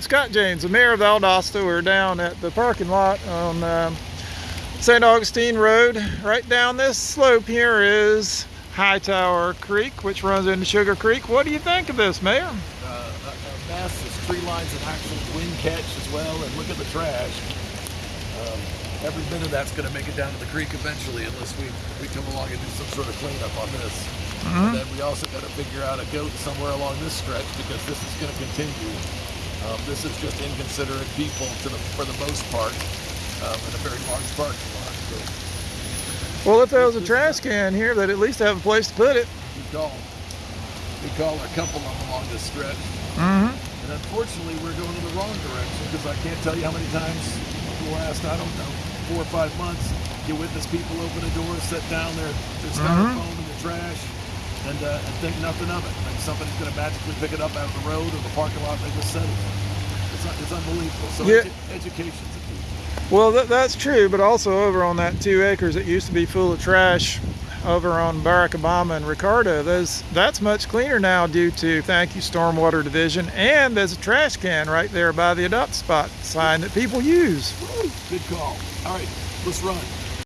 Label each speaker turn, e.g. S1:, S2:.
S1: Scott James, the mayor of Valdosta. We're down at the parking lot on um, St. Augustine Road. Right down this slope here is Hightower Creek, which runs into Sugar Creek. What do you think of this, Mayor?
S2: uh, a, a mess. There's tree lines and actual wind catch as well. And look at the trash. Um, every bit of that's going to make it down to the creek eventually, unless we, we come along and do some sort of cleanup on this. And then we also got to figure out a goat somewhere along this stretch because this is going to continue. Um, this is just inconsiderate people to the, for the most part um, in a very large parking lot. So
S1: Well, if there was a trash can here, they'd at least have a place to put it.
S2: we call, we call a couple of them along this stretch.
S1: Mm-hmm.
S2: And unfortunately, we're going in the wrong direction because I can't tell you how many times in the last, I don't know, four or five months, you witness people open a door, set down their, their styrofoam and their trash, and, uh, and think nothing of it. Like somebody's going to magically pick it up out of the road or the parking lot they just set it in. It's, it's unbelievable. So
S1: Yeah.
S2: edu- education's a key.
S1: Well, that, that's true, but also over on that two acres that used to be full of trash over on Barack Obama and Ricardo, those, that's much cleaner now due to thank you Stormwater Division, and there's a trash can right there by the adopt spot sign that people use.
S2: Good call. All right, let's run.